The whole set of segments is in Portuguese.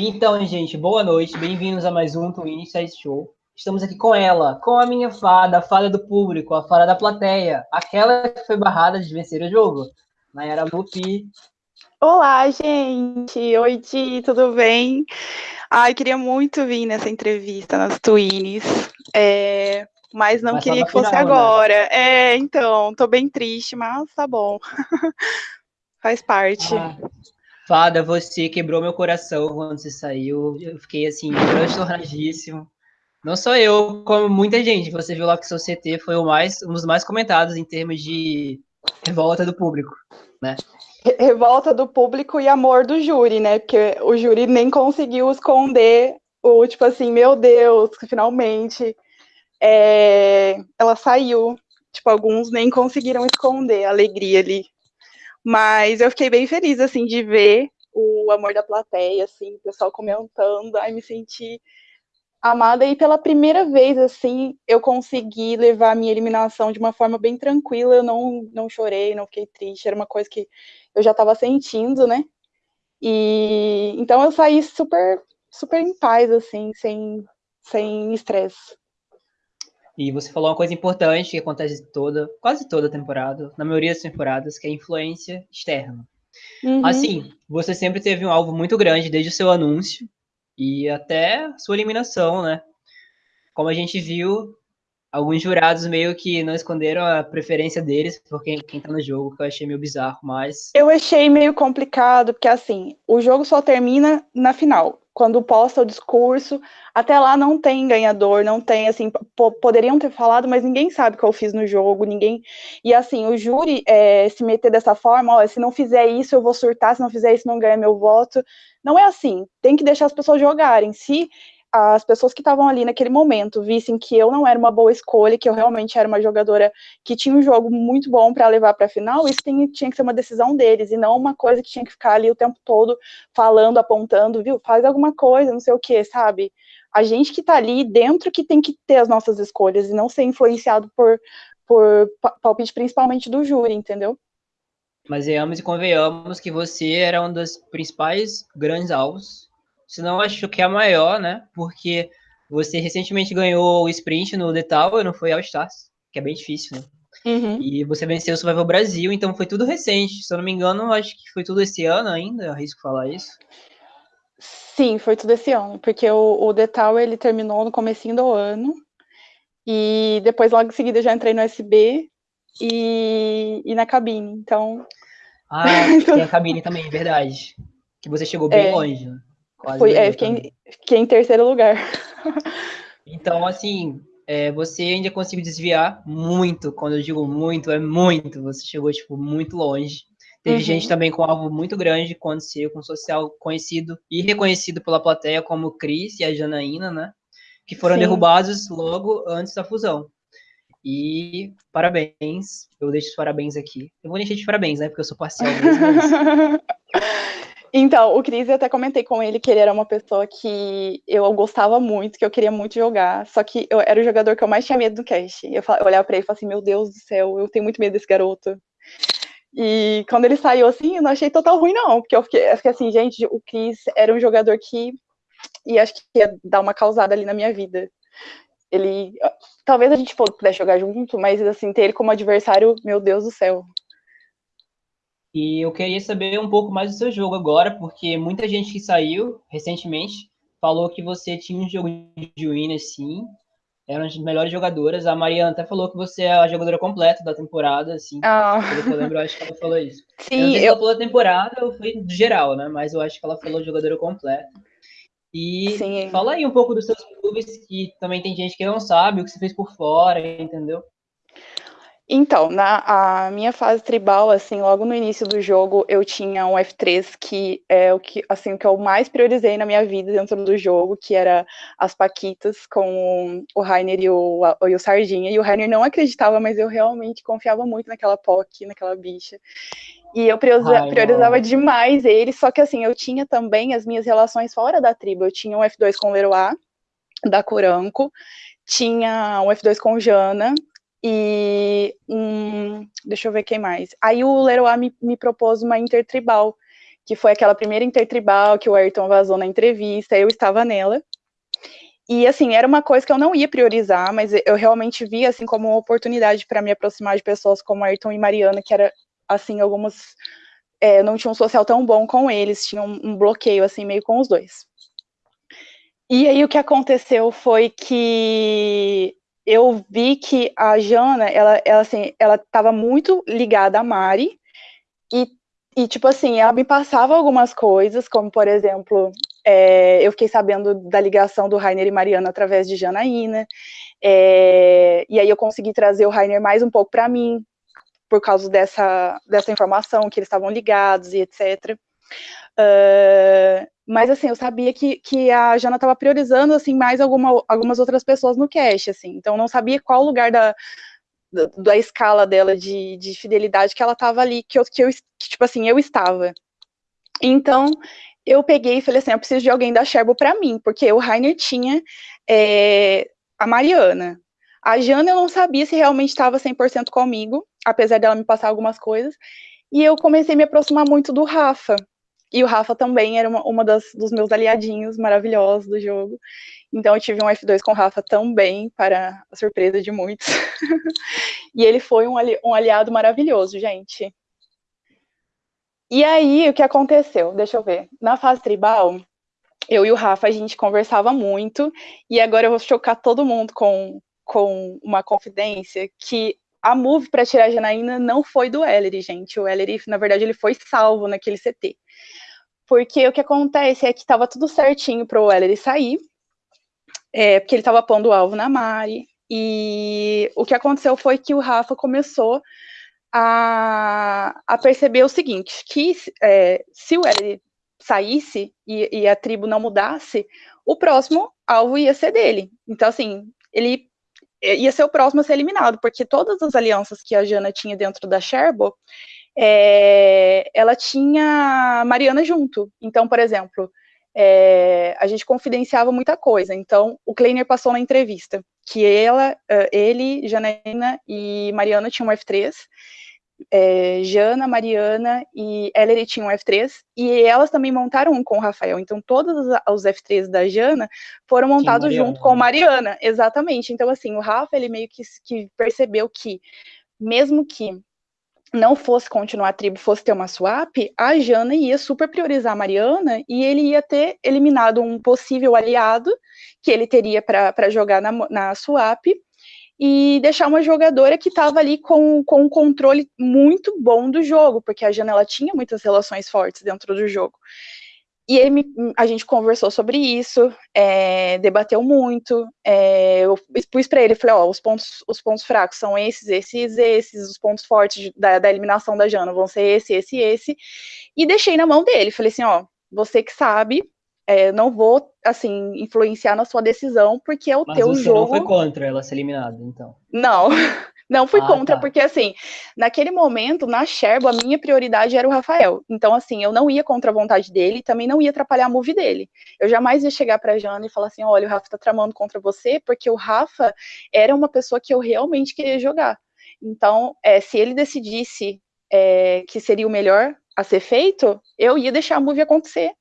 Então, gente, boa noite, bem-vindos a mais um Twin Size Show. Estamos aqui com ela, com a minha fada, a fada do público, a fada da plateia, aquela que foi barrada de vencer o jogo, Nayara Lupi. Olá, gente! Oi, Di, tudo bem? Ai, queria muito vir nessa entrevista nas Twins, é, mas não mas queria que fosse final, né? agora. Né? É, então, tô bem triste, mas tá bom. Faz parte. Ah. Fada, você quebrou meu coração quando você saiu. Eu fiquei assim, transtornadíssimo. Não só eu, como muita gente. Você viu lá que seu CT foi o mais, um dos mais comentados em termos de revolta do público, né? Revolta do público e amor do júri, né? Porque o júri nem conseguiu esconder o tipo assim, meu Deus, finalmente é, ela saiu. Tipo, alguns nem conseguiram esconder a alegria ali mas eu fiquei bem feliz, assim, de ver o amor da plateia, assim, o pessoal comentando, ai, me senti amada. E pela primeira vez, assim, eu consegui levar a minha eliminação de uma forma bem tranquila, eu não, não chorei, não fiquei triste, era uma coisa que eu já estava sentindo, né, e então eu saí super, super em paz, assim, sem, sem estresse. E você falou uma coisa importante que acontece toda, quase toda temporada, na maioria das temporadas, que é a influência externa. Uhum. Assim, você sempre teve um alvo muito grande desde o seu anúncio e até sua eliminação, né? Como a gente viu, alguns jurados meio que não esconderam a preferência deles por quem, quem tá no jogo, que eu achei meio bizarro, mas. Eu achei meio complicado, porque assim, o jogo só termina na final quando posta o discurso, até lá não tem ganhador, não tem, assim, poderiam ter falado, mas ninguém sabe o que eu fiz no jogo, ninguém, e assim, o júri é, se meter dessa forma, ó, se não fizer isso eu vou surtar, se não fizer isso não ganha meu voto, não é assim, tem que deixar as pessoas jogarem, se as pessoas que estavam ali naquele momento vissem que eu não era uma boa escolha, que eu realmente era uma jogadora que tinha um jogo muito bom para levar para a final, isso tem, tinha que ser uma decisão deles e não uma coisa que tinha que ficar ali o tempo todo falando, apontando, viu? Faz alguma coisa, não sei o que, sabe? A gente que está ali dentro que tem que ter as nossas escolhas e não ser influenciado por, por palpite principalmente do júri, entendeu? Mas veamos e convenhamos que você era um dos principais grandes alvos se não acho que é a maior, né? Porque você recentemente ganhou o sprint no The Tower, não foi All Stars, que é bem difícil, né? Uhum. E você venceu o Survival Brasil, então foi tudo recente. Se eu não me engano, acho que foi tudo esse ano ainda, arrisco falar isso. Sim, foi tudo esse ano, porque o, o The Tower ele terminou no comecinho do ano, e depois logo em seguida já entrei no SB e, e na cabine, então... Ah, tem a cabine também, verdade. Que você chegou bem é, longe, né? Quase Fui, é, fiquei, fiquei, em terceiro lugar. Então, assim, é, você ainda conseguiu desviar muito. Quando eu digo muito, é muito. Você chegou, tipo, muito longe. Teve uhum. gente também com algo muito grande quando aconteceu, com um social conhecido e reconhecido pela plateia, como o Cris e a Janaína, né? Que foram Sim. derrubados logo antes da fusão. E parabéns, eu deixo os parabéns aqui. Eu vou deixar de parabéns, né? Porque eu sou parcial mesmo. Mas... Então, o Cris, eu até comentei com ele que ele era uma pessoa que eu gostava muito, que eu queria muito jogar, só que eu era o jogador que eu mais tinha medo do cast. Eu, eu olhava pra ele e falava assim, meu Deus do céu, eu tenho muito medo desse garoto. E quando ele saiu assim, eu não achei total ruim, não, porque eu fiquei, eu fiquei assim, gente, o Cris era um jogador que e acho que ia dar uma causada ali na minha vida. Ele. Talvez a gente pudesse jogar junto, mas assim, ter ele como adversário, meu Deus do céu. E eu queria saber um pouco mais do seu jogo agora, porque muita gente que saiu recentemente falou que você tinha um jogo de win, assim, era uma das melhores jogadoras. A Mariana até falou que você é a jogadora completa da temporada, assim. Ah. Pelo que eu lembro, eu acho que ela falou isso. Sim, eu não sei se ela falou da temporada ou foi do geral, né? Mas eu acho que ela falou jogadora completa. E Sim. fala aí um pouco dos seus clubes, que também tem gente que não sabe o que você fez por fora, entendeu? Então, na minha fase tribal, assim, logo no início do jogo, eu tinha um F3 que é o que, assim, o que eu mais priorizei na minha vida dentro do jogo, que era as Paquitas com o Rainer e o, e o Sardinha. E o Rainer não acreditava, mas eu realmente confiava muito naquela POC, naquela bicha. E eu priorizava, priorizava demais ele, só que assim, eu tinha também as minhas relações fora da tribo. Eu tinha um F2 com o Leroy, da Coranco, tinha um F2 com Jana, e um, deixa eu ver quem mais. Aí o Leroy me, me propôs uma intertribal, que foi aquela primeira intertribal que o Ayrton vazou na entrevista, eu estava nela. E assim, era uma coisa que eu não ia priorizar, mas eu realmente vi assim como uma oportunidade para me aproximar de pessoas como Ayrton e Mariana, que era assim, algumas é, não tinha um social tão bom com eles, tinha um, um bloqueio assim meio com os dois. E aí o que aconteceu foi que eu vi que a Jana, ela, ela assim, ela estava muito ligada a Mari e, e tipo assim, ela me passava algumas coisas, como por exemplo, é, eu fiquei sabendo da ligação do Rainer e Mariana através de Janaína. É, e aí eu consegui trazer o Rainer mais um pouco para mim, por causa dessa, dessa informação, que eles estavam ligados e etc. Uh, mas assim, eu sabia que, que a Jana estava priorizando assim mais alguma, algumas outras pessoas no cache, assim. Então não sabia qual lugar da, da, da escala dela de, de fidelidade que ela estava ali, que eu, que eu que, tipo assim, eu estava. Então, eu peguei e falei assim, eu preciso de alguém da Sherbo para mim, porque o Rainer tinha é, a Mariana. A Jana eu não sabia se realmente estava 100% comigo, apesar dela me passar algumas coisas, e eu comecei a me aproximar muito do Rafa. E o Rafa também era uma, uma das, dos meus aliadinhos maravilhosos do jogo. Então eu tive um F2 com o Rafa também, para a surpresa de muitos. e ele foi um, ali, um aliado maravilhoso, gente. E aí, o que aconteceu? Deixa eu ver. Na fase tribal, eu e o Rafa, a gente conversava muito, e agora eu vou chocar todo mundo com, com uma confidência, que a move para tirar a Janaína não foi do Ellery, gente. O Ellery, na verdade, ele foi salvo naquele CT. Porque o que acontece é que estava tudo certinho para o Ellery sair, é, porque ele estava pondo o alvo na Mari, e o que aconteceu foi que o Rafa começou a, a perceber o seguinte, que é, se o L saísse e, e, a tribo não mudasse, o próximo alvo ia ser dele. Então, assim, ele ia ser o próximo a ser eliminado, porque todas as alianças que a Jana tinha dentro da Sherbo, é, ela tinha Mariana junto. Então, por exemplo, é, a gente confidenciava muita coisa. Então, o Kleiner passou na entrevista que ela, ele, Janaína e Mariana tinham um F3, é, Jana, Mariana e Ellery tinham um F3, e elas também montaram um com o Rafael. Então, todos os F3 da Jana foram montados junto com Mariana, exatamente. Então, assim, o Rafa, ele meio que, que percebeu que, mesmo que não fosse continuar a tribo, fosse ter uma swap, a Jana ia super priorizar a Mariana e ele ia ter eliminado um possível aliado que ele teria para jogar na, na swap e deixar uma jogadora que estava ali com, com um controle muito bom do jogo, porque a Janela tinha muitas relações fortes dentro do jogo. E ele a gente conversou sobre isso, é, debateu muito. É, eu expus para ele, falei, ó, os pontos, os pontos fracos são esses, esses, esses, os pontos fortes da, da eliminação da Jana vão ser esse, esse, esse. E deixei na mão dele, falei assim, ó, você que sabe, é, não vou, assim, influenciar na sua decisão, porque é o Mas teu você jogo. não foi contra ela ser eliminada, então? Não, não fui Ah, contra, tá. porque, assim, naquele momento, na Sherbo, a minha prioridade era o Rafael. Então, assim, eu não ia contra a vontade dele, também não ia atrapalhar a move dele. Eu jamais ia chegar pra Jana e falar assim, olha, o Rafa tá tramando contra você, porque o Rafa era uma pessoa que eu realmente queria jogar. Então, é, se ele decidisse é, que seria o melhor a ser feito, eu ia deixar a move acontecer.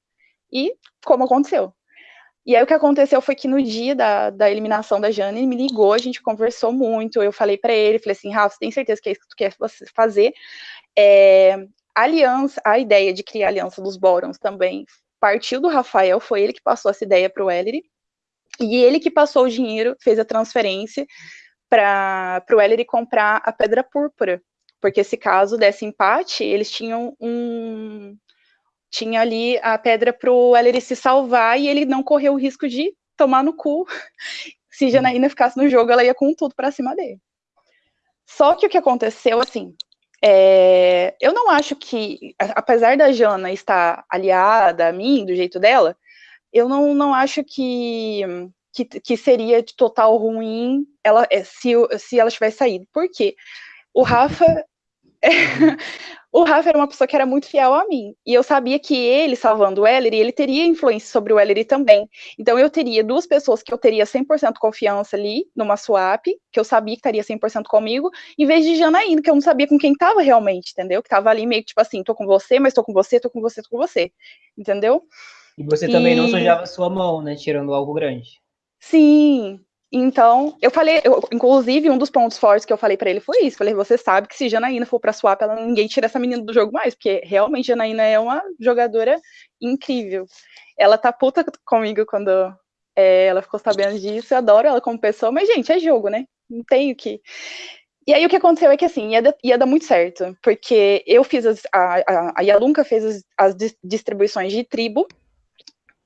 E como aconteceu. E aí o que aconteceu foi que no dia da, da eliminação da Jane, ele me ligou, a gente conversou muito, eu falei para ele, falei assim, Rafa, você tem certeza que é isso que tu quer fazer? É, aliança, a ideia de criar a aliança dos Borons também partiu do Rafael, foi ele que passou essa ideia para o Ellery, e ele que passou o dinheiro, fez a transferência para o Ellery comprar a Pedra Púrpura, porque se caso desse empate, eles tinham um, tinha ali a pedra para o Ellery se salvar e ele não correu o risco de tomar no cu. Se Janaína ficasse no jogo, ela ia com tudo para cima dele. Só que o que aconteceu, assim, é, eu não acho que, apesar da Jana estar aliada a mim, do jeito dela, eu não, não acho que, que, que seria de total ruim ela, se, se ela tivesse saído. Por quê? O Rafa. o Rafa era uma pessoa que era muito fiel a mim. E eu sabia que ele, salvando o Ellery, ele teria influência sobre o Ellery também. Então eu teria duas pessoas que eu teria 100% confiança ali, numa swap, que eu sabia que estaria 100% comigo, em vez de Janaína, que eu não sabia com quem tava realmente, entendeu? Que tava ali meio que tipo assim, tô com você, mas tô com você, tô com você, tô com você. Entendeu? E você também e... não sujava sua mão, né? Tirando algo grande. Sim, então, eu falei, eu, inclusive, um dos pontos fortes que eu falei para ele foi isso. Falei, você sabe que se Janaína for pra swap, ela, ninguém tira essa menina do jogo mais, porque realmente Janaína é uma jogadora incrível. Ela tá puta comigo quando é, ela ficou sabendo disso. Eu adoro ela como pessoa, mas, gente, é jogo, né? Não tenho que. E aí o que aconteceu é que assim, ia, ia dar muito certo, porque eu fiz as, a, a, a fez as, as distribuições de tribo,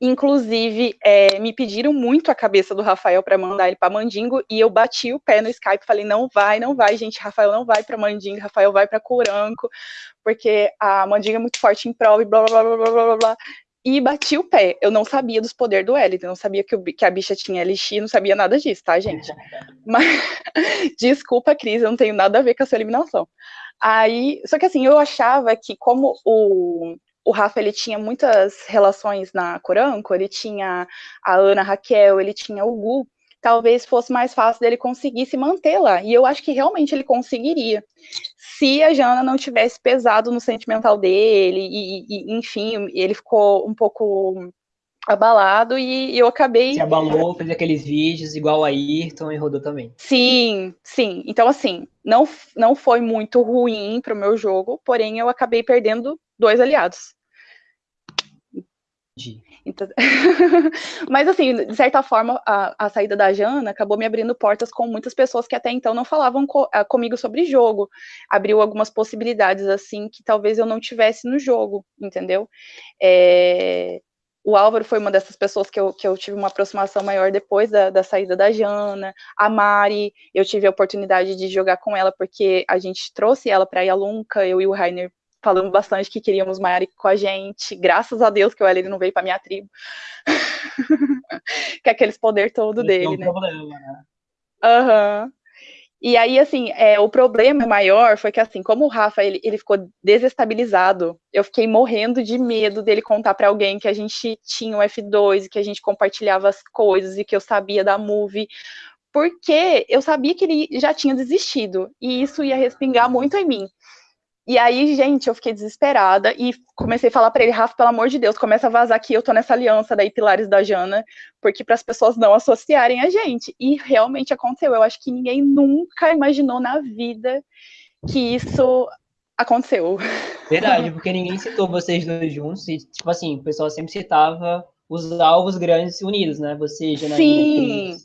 Inclusive, é, me pediram muito a cabeça do Rafael para mandar ele para Mandingo e eu bati o pé no Skype, falei não vai, não vai, gente, Rafael não vai para Mandingo, Rafael vai para Curanco, porque a Mandingo é muito forte em prova e blá blá blá blá blá blá. E bati o pé. Eu não sabia dos poderes do Elite, não sabia que, o, que, a bicha tinha LX, não sabia nada disso, tá, gente? Mas, desculpa, Cris, eu não tenho nada a ver com a sua eliminação. Aí, só que assim, eu achava que como o, o Rafa ele tinha muitas relações na Coranco, ele tinha a Ana Raquel, ele tinha o Gu, talvez fosse mais fácil dele conseguir se manter lá. E eu acho que realmente ele conseguiria. Se a Jana não tivesse pesado no sentimental dele, e, e enfim, ele ficou um pouco abalado e eu acabei. Se abalou, fez aqueles vídeos igual a Ayrton e rodou também. Sim, sim. Então, assim, não, não foi muito ruim para o meu jogo, porém eu acabei perdendo dois aliados. Então... Mas, assim, de certa forma, a, a, saída da Jana acabou me abrindo portas com muitas pessoas que até então não falavam co comigo sobre jogo. Abriu algumas possibilidades, assim, que talvez eu não tivesse no jogo, entendeu? É... O Álvaro foi uma dessas pessoas que eu, que eu tive uma aproximação maior depois da, da saída da Jana. A Mari, eu tive a oportunidade de jogar com ela porque a gente trouxe ela para a Yalunca, eu e o Rainer falamos bastante que queríamos Mari com a gente. Graças a Deus que o Ellie não veio para minha tribo. que é aqueles poder todo Esse dele, é né? Problema, né? Uhum. E aí, assim, é, o problema maior foi que, assim, como o Rafa, ele, ele ficou desestabilizado, eu fiquei morrendo de medo dele contar para alguém que a gente tinha um F2, que a gente compartilhava as coisas e que eu sabia da movie, porque eu sabia que ele já tinha desistido, e isso ia respingar muito em mim. E aí, gente, eu fiquei desesperada e comecei a falar para ele, Rafa, pelo amor de Deus, começa a vazar que eu tô nessa aliança daí, Pilares da Jana, porque para as pessoas não associarem a gente. E realmente aconteceu. Eu acho que ninguém nunca imaginou na vida que isso aconteceu. Verdade, porque ninguém citou vocês dois juntos e, tipo assim, o pessoal sempre citava os alvos grandes unidos, né? Você, Janaína, Sim.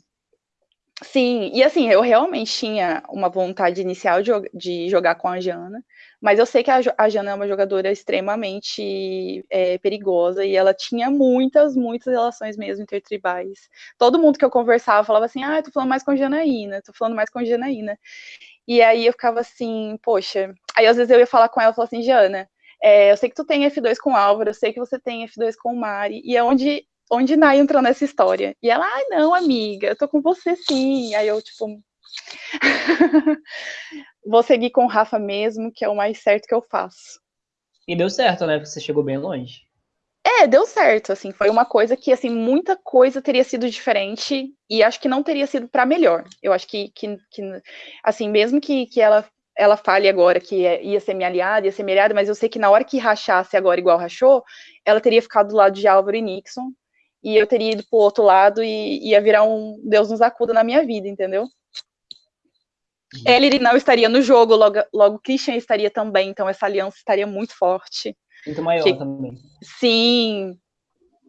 Sim, e assim, eu realmente tinha uma vontade inicial de, de jogar com a Jana, mas eu sei que a, a Jana é uma jogadora extremamente é, perigosa e ela tinha muitas, muitas relações mesmo intertribais. Todo mundo que eu conversava falava assim: ah, tô falando mais com a Janaína, tô falando mais com a Janaína. E aí eu ficava assim, poxa. Aí às vezes eu ia falar com ela e falava assim: Jana, é, eu sei que tu tem F2 com o Álvaro, eu sei que você tem F2 com o Mari, e é onde onde Nai entrou nessa história? E ela, ai, ah, não, amiga, eu tô com você sim. Aí eu, tipo, vou seguir com o Rafa mesmo, que é o mais certo que eu faço. E deu certo, né? Você chegou bem longe. É, deu certo, assim, foi uma coisa que, assim, muita coisa teria sido diferente e acho que não teria sido para melhor. Eu acho que, que, que, assim, mesmo que, que ela, ela fale agora que ia ser minha aliada, ia ser minha aliada, mas eu sei que na hora que rachasse agora igual rachou, ela teria ficado do lado de Álvaro e Nixon e eu teria ido pro outro lado e ia virar um Deus nos acuda na minha vida, entendeu? Uhum. Ellery não estaria no jogo, logo, logo Christian estaria também, então essa aliança estaria muito forte. Muito maior que, também. Sim,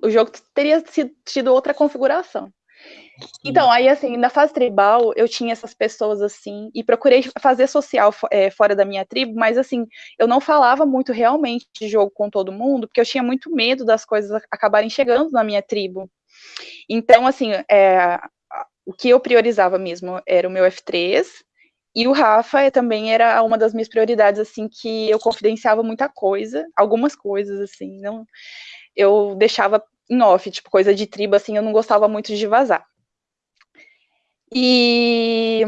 o jogo teria sido, tido outra configuração. Então, aí, assim, na fase tribal, eu tinha essas pessoas, assim, e procurei fazer social é, fora da minha tribo, mas, assim, eu não falava muito realmente de jogo com todo mundo, porque eu tinha muito medo das coisas acabarem chegando na minha tribo. Então, assim, é, o que eu priorizava mesmo era o meu F3, e o Rafa também era uma das minhas prioridades, assim, que eu confidenciava muita coisa, algumas coisas, assim, não, eu deixava em off, tipo, coisa de tribo, assim, eu não gostava muito de vazar. E,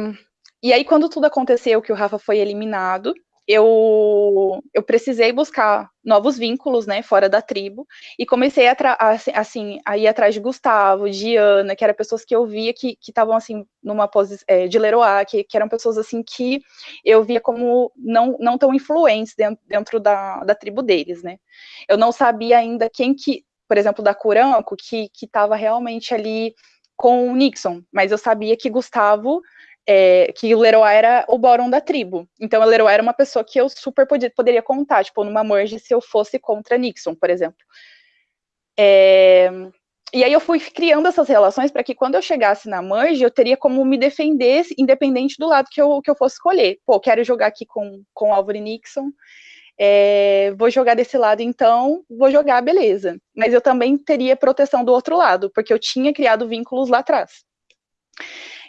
e aí, quando tudo aconteceu, que o Rafa foi eliminado, eu, eu precisei buscar novos vínculos, né, fora da tribo, e comecei a, assim, a ir atrás de Gustavo, de Ana, que eram pessoas que eu via que estavam, assim, numa posição, é, de Leroy, que, que eram pessoas, assim, que eu via como não, não tão influentes dentro, dentro da, da tribo deles, né. Eu não sabia ainda quem que, por exemplo, da Curanco, que estava realmente ali com o Nixon, mas eu sabia que Gustavo é, que Leroy era o Boron da tribo. Então, Leroy era uma pessoa que eu super podia, poderia contar, tipo, numa merge se eu fosse contra Nixon, por exemplo. É, e aí eu fui criando essas relações para que quando eu chegasse na merge, eu teria como me defender, independente do lado que eu, que eu fosse escolher. Pô, quero jogar aqui com, com Álvaro Nixon, é, vou jogar desse lado então, vou jogar, beleza. Mas eu também teria proteção do outro lado, porque eu tinha criado vínculos lá atrás.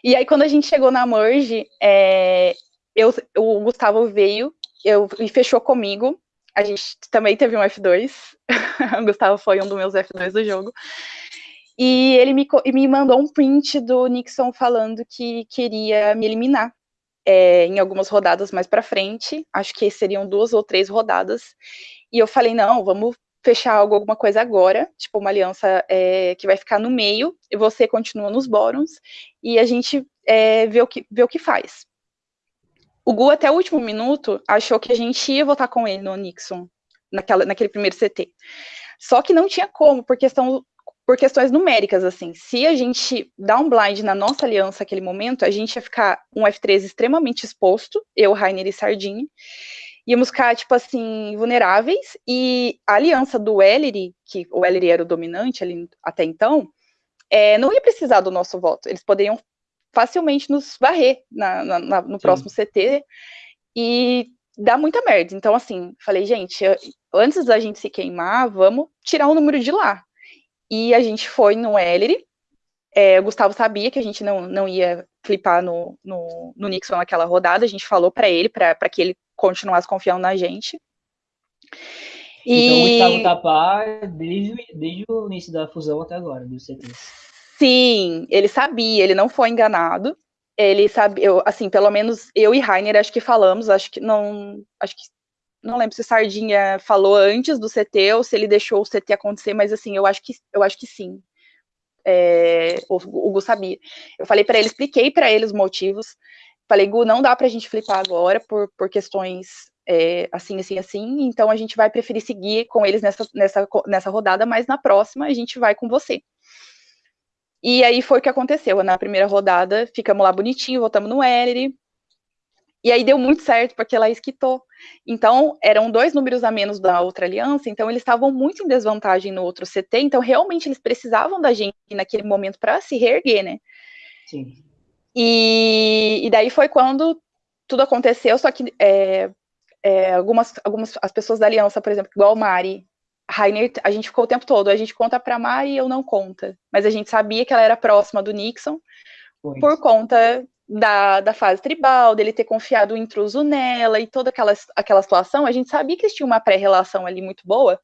E aí, quando a gente chegou na Merge, é, eu, o Gustavo veio eu, e fechou comigo. A gente também teve um F2. o Gustavo foi um dos meus F2 do jogo. E ele me, me mandou um print do Nixon falando que queria me eliminar é, em algumas rodadas mais para frente. Acho que seriam duas ou três rodadas. E eu falei: não, vamos fechar algo, alguma coisa agora, tipo uma aliança é, que vai ficar no meio, e você continua nos bórons, e a gente é, vê, o que, vê o que faz. O Gu, até o último minuto, achou que a gente ia votar com ele no Nixon, naquela, naquele primeiro CT. Só que não tinha como, por, questão, por questões numéricas, assim. Se a gente dá um blind na nossa aliança naquele momento, a gente ia ficar um F3 extremamente exposto, eu, Rainer e Sardinha, íamos ficar, tipo assim, vulneráveis, e a aliança do Ellery, que o Ellery era o dominante ali até então, é, não ia precisar do nosso voto, eles poderiam facilmente nos varrer na, na, na, no Sim. próximo CT, e dá muita merda. Então, assim, falei, gente, antes da gente se queimar, vamos tirar o número de lá. E a gente foi no Ellery, é, o Gustavo sabia que a gente não, não ia flipar no, no, no Nixon naquela rodada, a gente falou para ele, para que ele continuasse confiando na gente. E... Então o Gustavo Tapar tá desde, desde o início da fusão até agora, do CT. Sim, ele sabia, ele não foi enganado. Ele sabe, eu, assim, pelo menos eu e Rainer acho que falamos, acho que não, acho que não lembro se Sardinha falou antes do CT ou se ele deixou o CT acontecer, mas assim, eu acho que eu acho que sim é, o, o Gu sabia. Eu falei para ele, expliquei para ele os motivos. Falei, Gu, não dá para a gente flipar agora por, por questões é, assim, assim, assim. Então a gente vai preferir seguir com eles nessa, nessa, nessa rodada, mas na próxima a gente vai com você. E aí foi o que aconteceu. Na primeira rodada, ficamos lá bonitinho, voltamos no Ellery, e aí deu muito certo, porque ela esquitou. Então, eram dois números a menos da outra aliança, então eles estavam muito em desvantagem no outro CT, então realmente eles precisavam da gente naquele momento para se reerguer, né? Sim. E, e, daí foi quando tudo aconteceu, só que é, é, algumas, algumas as pessoas da aliança, por exemplo, igual Mari, Rainer, a gente ficou o tempo todo, a gente conta para Mari e eu não conta, mas a gente sabia que ela era próxima do Nixon, por conta da, da fase tribal, dele ter confiado o intruso nela e toda aquela, aquela situação, a gente sabia que eles tinham uma pré-relação ali muito boa.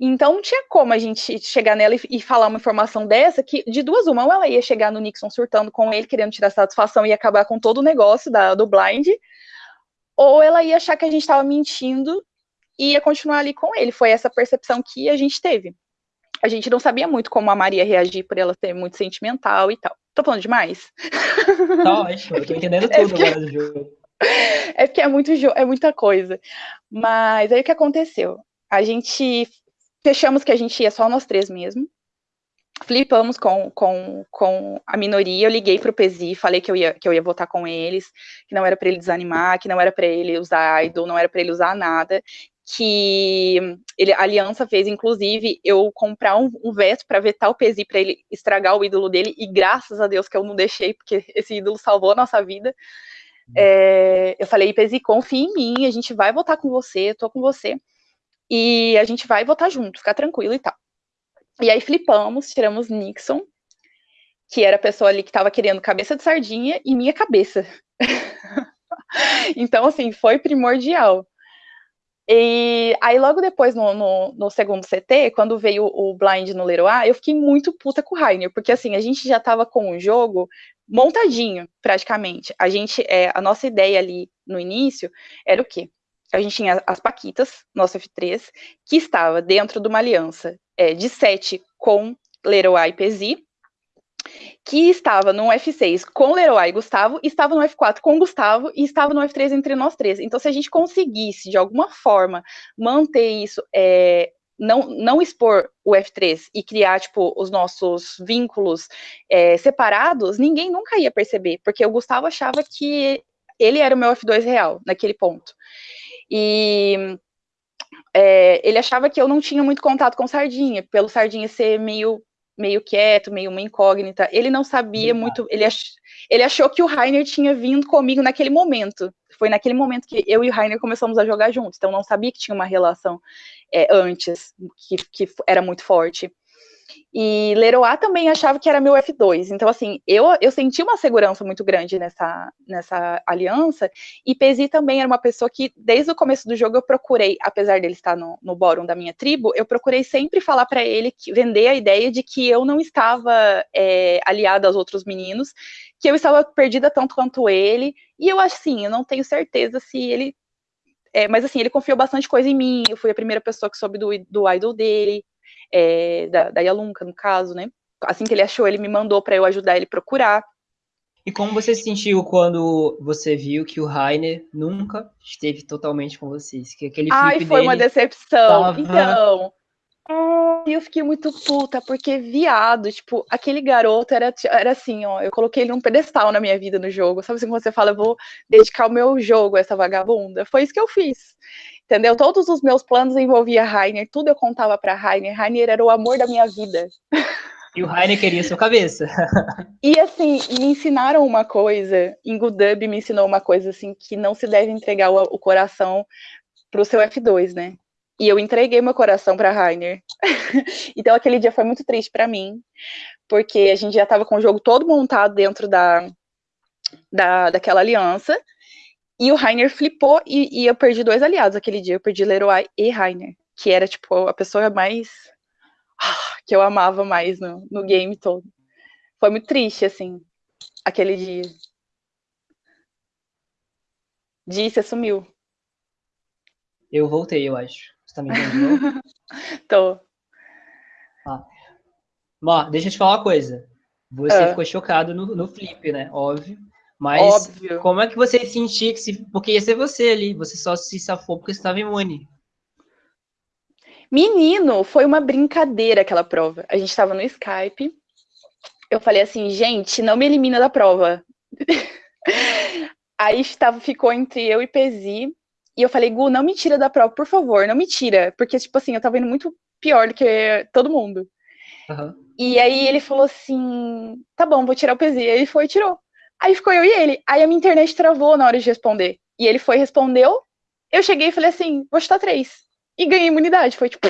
Então não tinha como a gente chegar nela e, e, falar uma informação dessa, que de duas uma, ou ela ia chegar no Nixon surtando com ele, querendo tirar satisfação e acabar com todo o negócio da, do blind, ou ela ia achar que a gente estava mentindo e ia continuar ali com ele. Foi essa percepção que a gente teve. A gente não sabia muito como a Maria reagir por ela ser muito sentimental e tal. Tô falando demais? Tá ótimo, eu tô entendendo é tudo é agora do jogo. É porque é muito é muita coisa. Mas aí o que aconteceu? A gente fechamos que a gente ia só nós três mesmo. Flipamos com, com, com a minoria. Eu liguei pro Pesi, falei que eu ia, que eu ia votar com eles, que não era para ele desanimar, que não era para ele usar idol, não era para ele usar nada, que ele, a aliança fez, inclusive, eu comprar um, um veto para vetar o Pesi para ele estragar o ídolo dele, e graças a Deus que eu não deixei, porque esse ídolo salvou a nossa vida. Hum. É, eu falei, Pesi, confia em mim, a gente vai votar com você, eu tô com você, e a gente vai votar junto, ficar tranquilo e tal. E aí flipamos, tiramos Nixon, que era a pessoa ali que estava querendo cabeça de sardinha, e minha cabeça. então, assim, foi primordial. E aí, logo depois, no, no, no, segundo CT, quando veio o blind no Leroy, eu fiquei muito puta com o Rainer, porque assim, a gente já tava com o jogo montadinho, praticamente. A gente, é, a nossa ideia ali no início era o quê? a gente tinha as Paquitas, nosso F3, que estava dentro de uma aliança é, de 7 com Leroy e Pesi, que estava no F6 com Leroy e Gustavo, estava no F4 com Gustavo e estava no F3 entre nós três. Então, se a gente conseguisse, de alguma forma, manter isso, é, não, não expor o F3 e criar, tipo, os nossos vínculos é, separados, ninguém nunca ia perceber, porque o Gustavo achava que ele era o meu F2 real, naquele ponto. E é, ele achava que eu não tinha muito contato com Sardinha, pelo Sardinha ser meio meio quieto, meio uma incógnita. Ele não sabia muito, ele, ach, ele achou que o Rainer tinha vindo comigo naquele momento. Foi naquele momento que eu e o Rainer começamos a jogar juntos, então não sabia que tinha uma relação é, antes, que, que era muito forte. E Leroy também achava que era meu F2. Então, assim, eu, eu senti uma segurança muito grande nessa, nessa aliança. E Pesi também era uma pessoa que, desde o começo do jogo, eu procurei, apesar dele estar no, no bórum da minha tribo, eu procurei sempre falar para ele, que, vender a ideia de que eu não estava é, aliada aos outros meninos, que eu estava perdida tanto quanto ele. E eu, assim, eu não tenho certeza se ele. É, mas, assim, ele confiou bastante coisa em mim. Eu fui a primeira pessoa que soube do, do idol dele é, da, da Yalunka, no caso, né? Assim que ele achou, ele me mandou para eu ajudar ele procurar. E como você se sentiu quando você viu que o Rainer nunca esteve totalmente com vocês? Que aquele Ai, foi uma decepção. Tava... Então, eu fiquei muito puta, porque viado, tipo, aquele garoto era, era assim, ó, eu coloquei ele num pedestal na minha vida no jogo. Sabe assim, quando você fala, eu vou dedicar o meu jogo a essa vagabunda? Foi isso que eu fiz. Entendeu? Todos os meus planos envolvia Rainer, tudo eu contava para Rainer. Rainer era o amor da minha vida. E o Rainer queria sua cabeça. e assim, me ensinaram uma coisa, Ingudub me ensinou uma coisa assim, que não se deve entregar o, o coração pro seu F2, né? E eu entreguei meu coração para Rainer. então aquele dia foi muito triste para mim, porque a gente já estava com o jogo todo montado dentro da, da daquela aliança. E o Rainer flipou e, e, eu perdi dois aliados aquele dia. Eu perdi Leroy e Rainer, que era, tipo, a pessoa mais. que eu amava mais no, no game todo. Foi muito triste, assim, aquele dia. Disse, sumiu. Eu voltei, eu acho. Você tá me entendendo? Tô. Ah. Deixa eu te falar uma coisa. Você ah. ficou chocado no, no flip, né? Óbvio. Mas Óbvio. como é que você sentia que se. Porque ia ser você ali, você só se safou porque estava imune. Menino, foi uma brincadeira aquela prova. A gente estava no Skype. Eu falei assim, gente, não me elimina da prova. Aí estava, ficou entre eu e Pesi. E eu falei, Gu, não me tira da prova, por favor, não me tira. Porque, tipo assim, eu tava indo muito pior do que todo mundo. Uhum. E aí ele falou assim, tá bom, vou tirar o Pesi. E ele foi e tirou. Aí ficou eu e ele. Aí a minha internet travou na hora de responder. E ele foi respondeu. Eu cheguei e falei assim: vou chutar três. E ganhei imunidade. Foi tipo.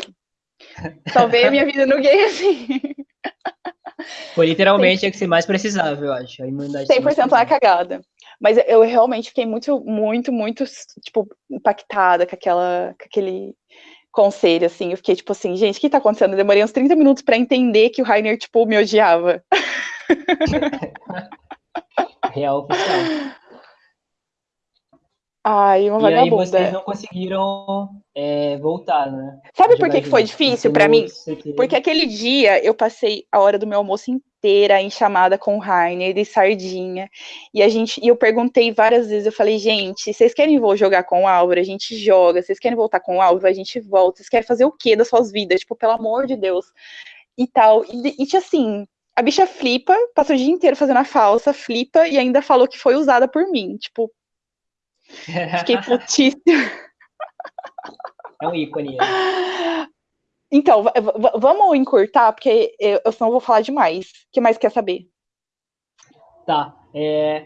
Salvei a minha vida no game assim. Foi literalmente a que você mais precisava, eu acho. A imunidade 100% lá cagada. Mas eu realmente fiquei muito, muito, muito, tipo, impactada com, aquela, com aquele conselho, assim. Eu fiquei tipo assim, gente, o que tá acontecendo? Eu demorei uns 30 minutos para entender que o Rainer, tipo, me odiava. Real oficial. Ai, uma e vagabunda. aí vocês não conseguiram é, voltar, né? Sabe por que, que foi difícil para mim? Porque aquele dia eu passei a hora do meu almoço inteira em chamada com o Rainer de sardinha. E a gente, e eu perguntei várias vezes, eu falei, gente, vocês querem vou jogar com o Álvaro? A gente joga. Vocês querem voltar com o Álvaro? A gente volta. Vocês querem fazer o quê das suas vidas? Tipo, pelo amor de Deus. E tal. E, e assim, a bicha flipa, passou o dia inteiro fazendo a falsa, flipa e ainda falou que foi usada por mim. Tipo, fiquei putíssima. É um ícone. Então, vamos encurtar, porque eu, eu não vou falar demais. O que mais quer saber? Tá. É,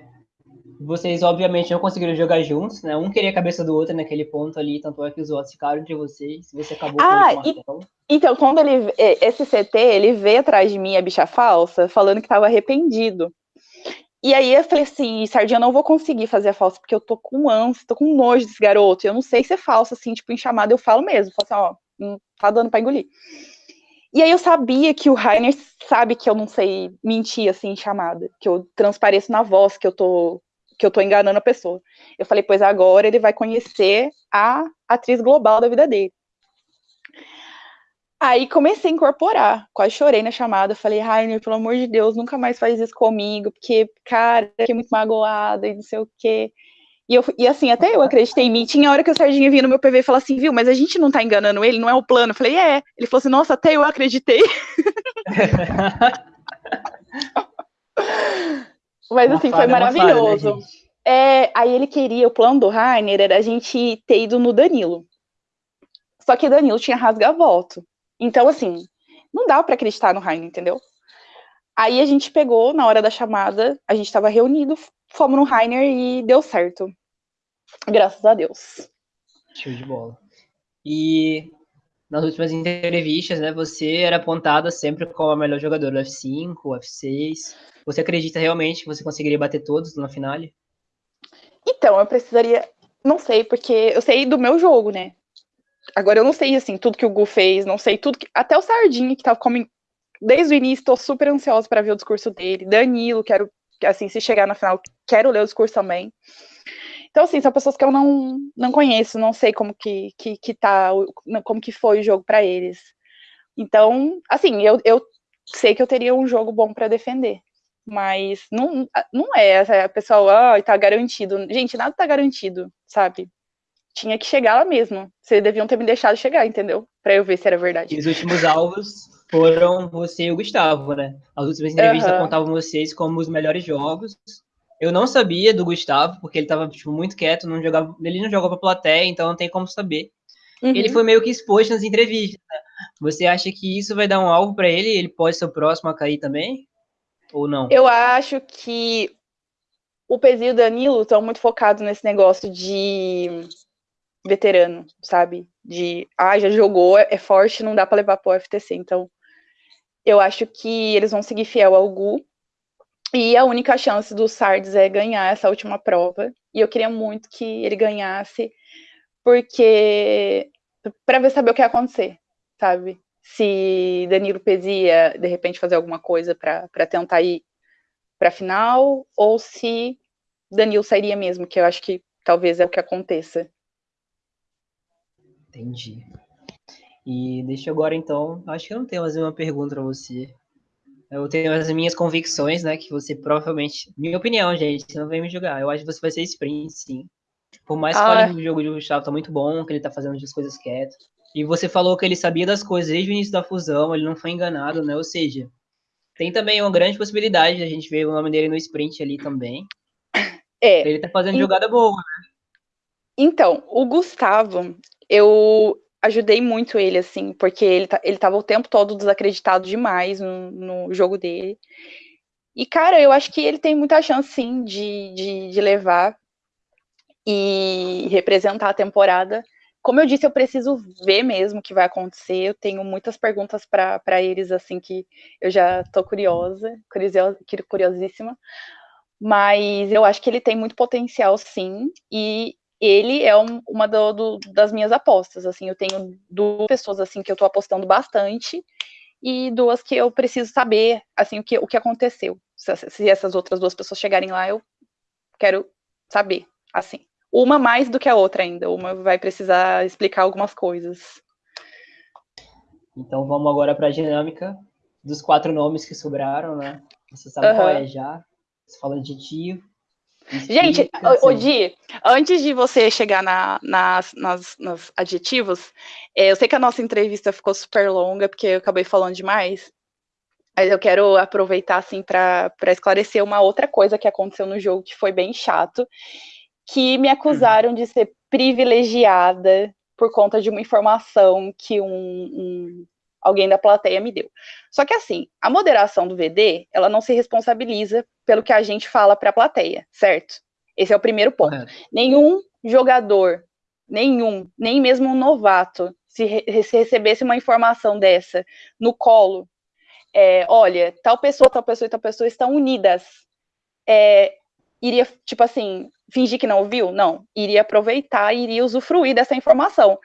vocês, obviamente, não conseguiram jogar juntos, né? Um queria a cabeça do outro naquele ponto ali, tanto é que os votos ficaram de vocês. Você acabou ah, com o Então, quando ele. Esse CT, ele veio atrás de mim, a bicha falsa, falando que estava arrependido. E aí eu falei assim, Sardinha, eu não vou conseguir fazer a falsa, porque eu tô com ânsia, tô com nojo desse garoto. Eu não sei se é falso, assim, tipo, em chamada eu falo mesmo. Falo assim, ó, não tá dando pra engolir. E aí eu sabia que o Rainer sabe que eu não sei mentir, assim, em chamada. Que eu transpareço na voz, que eu tô que eu tô enganando a pessoa. Eu falei, pois agora ele vai conhecer a atriz global da vida dele. Aí comecei a incorporar, quase chorei na chamada, falei, Rainer, pelo amor de Deus, nunca mais faz isso comigo, porque, cara, fiquei muito magoada e não sei o quê. E, eu, e assim, até eu acreditei em mim. Tinha hora que o Serginho vinha no meu PV e falava assim, viu, mas a gente não tá enganando ele, não é o plano. Eu falei, é. Ele falou assim, nossa, até eu acreditei. mas assim, foi maravilhoso. Falha, né, é, aí ele queria, o plano do Rainer era a gente ter ido no Danilo. Só que Danilo tinha rasga-voto. Então, assim, não dá para acreditar no Rainer, entendeu? Aí a gente pegou, na hora da chamada, a gente estava reunido, fomos no Rainer e deu certo. Graças a Deus. Show de bola. E nas últimas entrevistas, né, você era apontada sempre como a melhor jogadora do F5, F6. Você acredita realmente que você conseguiria bater todos na finale? Então, eu precisaria. Não sei, porque eu sei do meu jogo, né? Agora eu não sei, assim, tudo que o Gu fez, não sei tudo que. Até o Sardinha, que tava como. Desde o início, tô super ansiosa para ver o discurso dele. Danilo, quero. Assim, se chegar na final, quero ler o discurso também. Então, assim, são pessoas que eu não, não conheço, não sei como que, que, que tá, como que foi o jogo para eles. Então, assim, eu, eu sei que eu teria um jogo bom para defender. Mas não, não é, a pessoa, ah, tá garantido. Gente, nada tá garantido, sabe? tinha que chegar lá mesmo. Vocês deviam ter me deixado chegar, entendeu? Para eu ver se era verdade. E os últimos alvos foram você e o Gustavo, né? As últimas entrevistas uhum. apontavam vocês como os melhores jogos. Eu não sabia do Gustavo, porque ele tava tipo, muito quieto, não jogava, ele não jogou pra plateia, então não tem como saber. Uhum. Ele foi meio que exposto nas entrevistas. Né? Você acha que isso vai dar um alvo para ele? Ele pode ser o próximo a cair também? Ou não? Eu acho que o Pezio e o Danilo estão muito focados nesse negócio de veterano, sabe? De, ah, já jogou, é forte, não dá para levar pro FTC. Então, eu acho que eles vão seguir fiel ao Gu. E a única chance do Sardes é ganhar essa última prova. E eu queria muito que ele ganhasse, porque para ver saber o que ia acontecer, sabe? Se Danilo Pesia de repente fazer alguma coisa para tentar ir para final, ou se Danilo sairia mesmo, que eu acho que talvez é o que aconteça. Entendi. E deixa agora então, acho que eu não tenho mais nenhuma pergunta para você. Eu tenho as minhas convicções, né? Que você provavelmente. Minha opinião, gente, você não vem me julgar. Eu acho que você vai ser sprint, sim. Por mais que ah. o jogo de Gustavo tá muito bom, que ele tá fazendo as coisas quieto. E você falou que ele sabia das coisas desde o início da fusão, ele não foi enganado, né? Ou seja, tem também uma grande possibilidade de a gente ver o nome dele no sprint ali também. É. Ele tá fazendo e... jogada boa, né? Então, o Gustavo, eu ajudei muito ele, assim, porque ele, tá, ele tava o tempo todo desacreditado demais no, no jogo dele. E, cara, eu acho que ele tem muita chance, sim, de, de, de levar e representar a temporada. Como eu disse, eu preciso ver mesmo o que vai acontecer. Eu tenho muitas perguntas para eles, assim, que eu já tô curiosa, curiosa, curiosíssima. Mas eu acho que ele tem muito potencial, sim. E ele é um, uma do, do, das minhas apostas, assim, eu tenho duas pessoas, assim, que eu tô apostando bastante, e duas que eu preciso saber, assim, o que, o que aconteceu, se, se essas outras duas pessoas chegarem lá, eu quero saber, assim, uma mais do que a outra ainda, uma vai precisar explicar algumas coisas. Então vamos agora para a dinâmica dos quatro nomes que sobraram, né? Você sabe uhum. qual é já. Você fala adjetivo, Gente, assim. Odi, antes de você chegar na, nas, nas, nos adjetivos, é, eu sei que a nossa entrevista ficou super longa, porque eu acabei falando demais, mas eu quero aproveitar, assim, para esclarecer uma outra coisa que aconteceu no jogo que foi bem chato, que me acusaram de ser privilegiada por conta de uma informação que um, um alguém da plateia me deu. Só que assim, a moderação do VD, ela não se responsabiliza pelo que a gente fala para a plateia, certo? Esse é o primeiro ponto. Nenhum jogador, nenhum, nem mesmo um novato, se, re se recebesse uma informação dessa no colo, é, olha, tal pessoa, tal pessoa e tal pessoa estão unidas, é, iria, tipo assim, fingir que não ouviu? Não, iria aproveitar, iria usufruir dessa informação.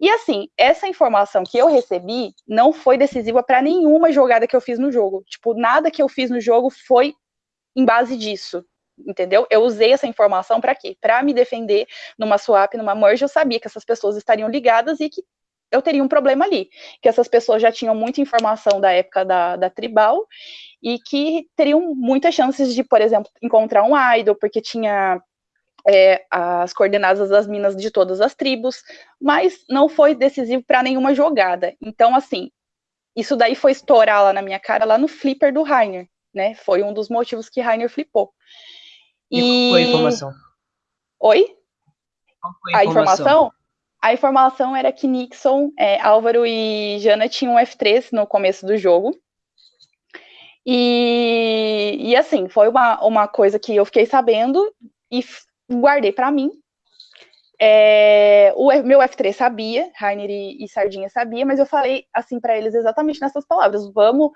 E assim, essa informação que eu recebi não foi decisiva para nenhuma jogada que eu fiz no jogo. Tipo, nada que eu fiz no jogo foi em base disso. entendeu? Eu usei essa informação para quê? Para me defender numa swap, numa merge, eu sabia que essas pessoas estariam ligadas e que eu teria um problema ali, que essas pessoas já tinham muita informação da época da, da tribal e que teriam muitas chances de, por exemplo, encontrar um idol, porque tinha é, as coordenadas das minas de todas as tribos, mas não foi decisivo para nenhuma jogada. Então, assim, isso daí foi estourar lá na minha cara, lá no flipper do Rainer, né? Foi um dos motivos que Rainer flipou. E, e... qual foi a informação? Oi? Qual foi a, a informação? informação? A informação era que Nixon, é, Álvaro e Jana tinham um F3 no começo do jogo. E, e assim, foi uma, uma coisa que eu fiquei sabendo e guardei para mim. É, o meu F3 sabia, Rainer e, e, Sardinha sabia, mas eu falei assim para eles exatamente nessas palavras: vamos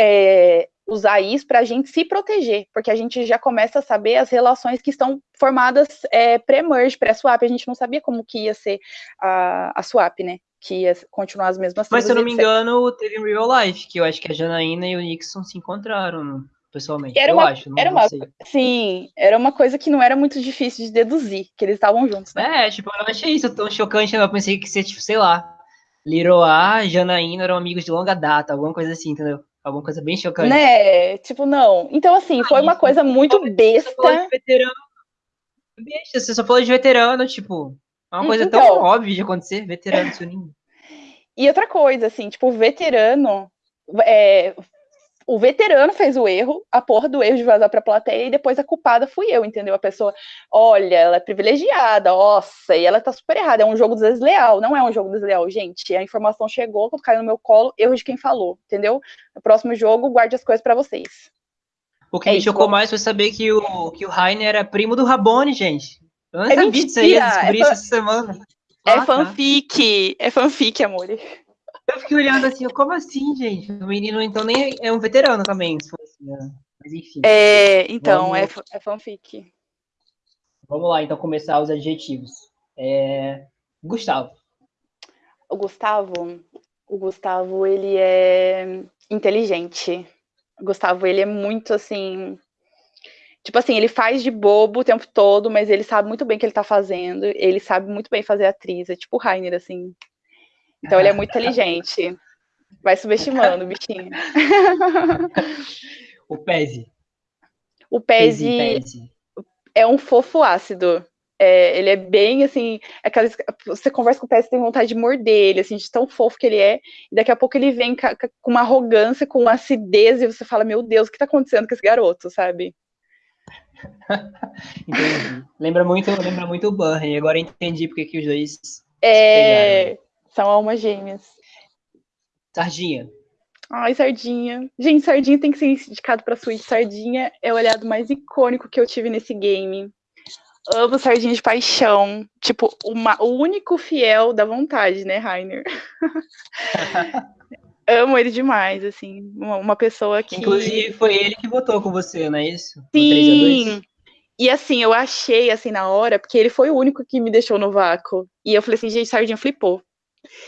é, usar isso para a gente se proteger, porque a gente já começa a saber as relações que estão formadas é, pré-merge, pré-swap. A gente não sabia como que ia ser a, a swap, né? Que ia continuar as mesmas Mas se eu não me engano, teve em real life, que eu acho que a Janaína e o Nixon se encontraram pessoalmente. Era eu uma, acho, não, era uma, sei. Sim, era uma coisa que não era muito difícil de deduzir, que eles estavam juntos, né? É, tipo, eu não achei isso tão chocante, eu pensei que ser, tipo, sei lá, Liroa, Janaína eram amigos de longa data, alguma coisa assim, entendeu? Alguma coisa bem chocante. Né? Tipo, não. Então, assim, ah, foi uma coisa muito besta. Você veterano. Besta, você só falou de veterano, tipo. É uma coisa então, tão óbvia de acontecer, veterano se unindo. E outra coisa, assim, tipo, veterano. É, o veterano fez o erro, a porra do erro de vazar pra plateia, e depois a culpada fui eu, entendeu? A pessoa, olha, ela é privilegiada, nossa, e ela tá super errada, é um jogo desleal, não é um jogo desleal, gente, a informação chegou, quando caiu no meu colo, erro de quem falou, entendeu? No próximo jogo, guarde as coisas para vocês. O que é me isso, chocou mais foi saber que o, que o Rainer era primo do Rabone, gente. Eu não é sabia disso aí, eu descobri é essa semana. É ah, tá. fanfic, tá. é fanfic, amor. Eu fiquei olhando assim, como assim, gente? O menino, então, nem é um veterano também, se fosse, né? Mas enfim. É, então, vamos... é, é fanfic. Vamos lá, então, começar os adjetivos. É... Gustavo. O Gustavo, o Gustavo, ele é inteligente. O Gustavo, ele é muito, assim... Tipo assim, ele faz de bobo o tempo todo, mas ele sabe muito bem o que ele tá fazendo. Ele sabe muito bem fazer atriz. É tipo o Rainer, assim. Então ele é muito inteligente. Vai subestimando o bichinho. o Pese. O Pese é um fofo ácido. É, ele é bem assim, aquelas, você conversa com o Pese tem vontade de morder ele, assim, de tão fofo que ele é, e daqui a pouco ele vem com uma arrogância, com uma acidez, e você fala, meu Deus, o que tá acontecendo com esse garoto, sabe? entendi. Lembra muito, lembra muito o Burry, agora entendi porque que os dois é, são almas gêmeas. Sardinha. Ai, Sardinha. Gente, Sardinha tem que ser indicado pra Switch. Sardinha é o olhado mais icônico que eu tive nesse game. Amo Sardinha de paixão. Tipo, uma, o único fiel da vontade, né, Rainer? Amo ele demais, assim. Uma, uma, pessoa que. Inclusive, foi ele que votou com você, não é isso? Sim. E assim, eu achei, assim, na hora, porque ele foi o único que me deixou no vácuo. E eu falei assim, gente, Sardinha flipou.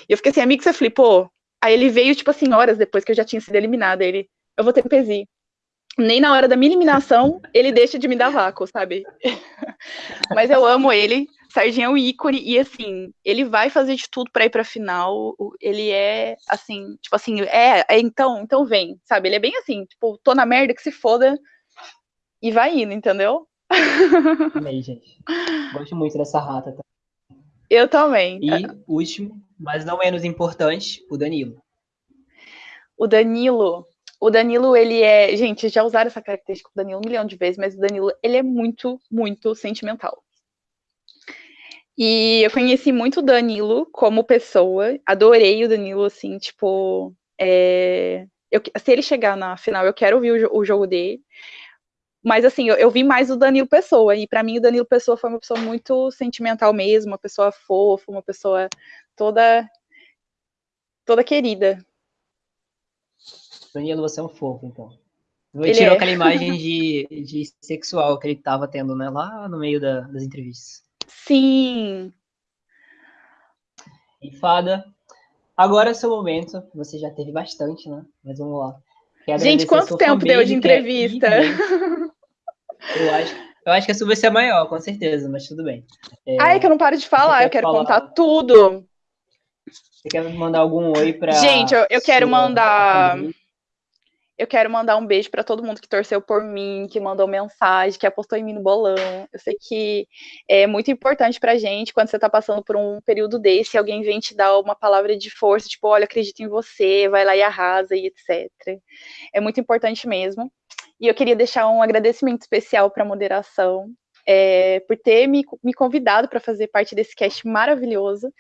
E eu fiquei assim, amigo, você flipou? Aí ele veio, tipo assim, horas depois que eu já tinha sido eliminada. Ele, eu vou ter PESI. Nem na hora da minha eliminação, ele deixa de me dar vácuo, sabe? Mas eu amo ele. Sardinha é um ícone e assim, ele vai fazer de tudo para ir pra final. Ele é assim, tipo assim, é, é, então, então vem, sabe? Ele é bem assim, tipo, tô na merda que se foda e vai indo, entendeu? Amei, gente. Gosto muito dessa rata. Tá? Eu também. E último, mas não menos importante, o Danilo. O Danilo, o Danilo, ele é. Gente, já usaram essa característica do Danilo um milhão de vezes, mas o Danilo, ele é muito, muito sentimental. E eu conheci muito o Danilo como pessoa, adorei o Danilo, assim, tipo. É... Eu, se ele chegar na final, eu quero ouvir o, o jogo dele. Mas assim, eu, eu vi mais o Danilo Pessoa, e para mim o Danilo Pessoa foi uma pessoa muito sentimental mesmo, uma pessoa fofa, uma pessoa toda toda querida. Danilo, você é um fofo, então. Ele tirou é. aquela imagem de, de sexual que ele tava tendo, né, lá no meio da, das entrevistas. Sim. E Fada, agora é seu momento. Você já teve bastante, né? Mas vamos lá. Gente, quanto tempo deu de entrevista? Eu acho Eu acho que a sua vai ser a maior, com certeza, mas tudo bem. É, Ai, que eu não paro de falar, eu quero falar... contar tudo. Você quer mandar algum oi para. Gente, eu, eu quero mandar. Eu quero mandar um beijo para todo mundo que torceu por mim, que mandou mensagem, que apostou em mim no bolão. Eu sei que é muito importante pra gente quando você tá passando por um período desse, alguém vem te dar uma palavra de força, tipo, olha, acredito em você, vai lá e arrasa e etc. É muito importante mesmo. E eu queria deixar um agradecimento especial para a moderação, é, por ter me, me convidado para fazer parte desse cast maravilhoso.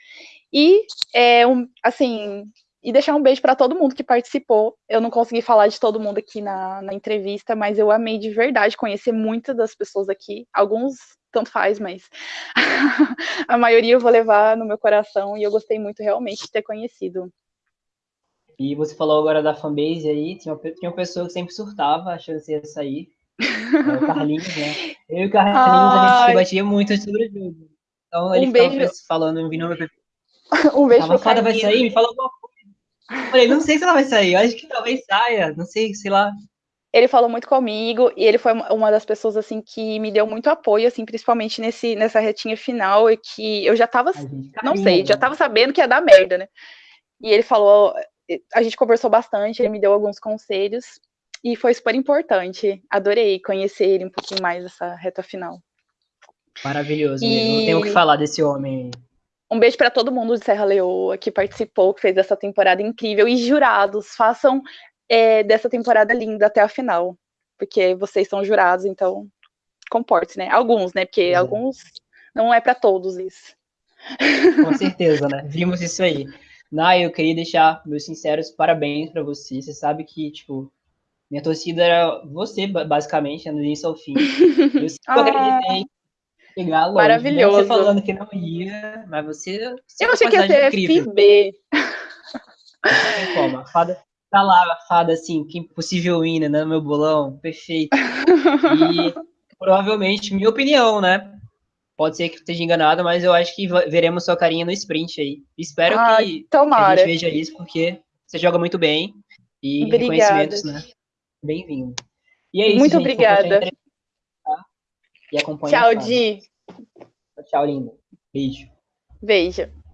E, é, um, assim, e deixar um beijo para todo mundo que participou. Eu não consegui falar de todo mundo aqui na, na entrevista, mas eu amei de verdade conhecer muitas das pessoas aqui. Alguns tanto faz, mas a maioria eu vou levar no meu coração e eu gostei muito realmente de ter conhecido. E você falou agora da fanbase aí, tinha uma, tinha uma pessoa que sempre surtava achando que ia sair. É o Carlinhos, né? Eu e o Carlinhos, Ai. a gente batia muito sobre o jogo. Então ele um ficava beijo. falando, vindo no Um beijo pro Fada vai sair, me fala alguma coisa. Falei, não sei se ela vai sair, acho que talvez saia, não sei, sei lá. Ele falou muito comigo e ele foi uma das pessoas assim que me deu muito apoio, assim, principalmente nesse nessa retinha final e que eu já tava, gente, não sei, já tava sabendo que ia dar merda, né? E ele falou, a gente conversou bastante, ele me deu alguns conselhos e foi super importante. Adorei conhecer ele um pouquinho mais essa reta final. Maravilhoso, e... não tenho o que falar desse homem. Um beijo para todo mundo de Serra Leoa que participou, que fez essa temporada incrível. E jurados, façam é, dessa temporada linda até a final. Porque vocês são jurados, então comporte, né? Alguns, né? Porque é. alguns não é para todos isso. Com certeza, né? Vimos isso aí. Nai, eu queria deixar meus sinceros parabéns para você. Você sabe que, tipo, minha torcida era você, basicamente, do início ao fim. Eu sempre ah. acreditei Pegar longe. Maravilhoso. Você falando que não ia, mas você. você eu achei que ia ser FB. Como? A fada tá lá, a fada assim, que impossível ir, né? No meu bolão, perfeito. E provavelmente, minha opinião, né? Pode ser que esteja enganado, mas eu acho que veremos sua carinha no sprint aí. Espero ah, que, que, a gente veja isso, porque você joga muito bem. E obrigada. reconhecimentos, né? Bem-vindo. E é isso, Muito gente, obrigada e acompanha. Tchau, Di. Tchau, lindo. Beijo. Beijo.